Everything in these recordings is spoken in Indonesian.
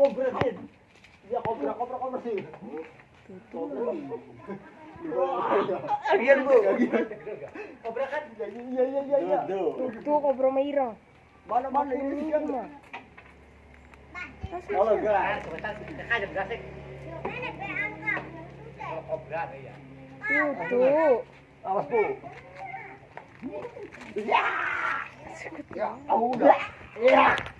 kobra din. Iya kobra, kobra, kobra sih. Agian bu. Kobra kan? Iya iya iya iya. Tuh kobra merah. Mana mana ini kan? Kalau enggak. Tuh, tuh. Awas bu. Ya. Ya, oh, udah. Ya. Ya, tahu kan? Udah. Ya,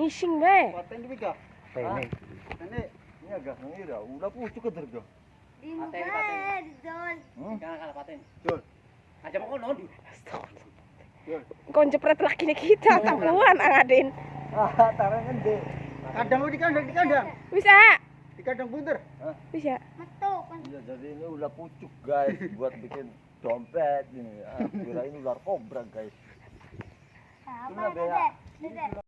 Ngising be. Paten di Mika. Ini, Ini ini agak ngira, udah pucuk ke terga. Paten, paten. Hmm? Jangan kalah paten. Jul. Aja mau di. Kau jepret laki nih kita tapuan angadin. Ah, tarang gede. Kandang di kandang di kandang. Bisa, Di kandang bunter. bisa. Iya, jadi ini udah pucuk guys buat bikin dompet ini. Ah, kirain ular kobra guys. Ini bea.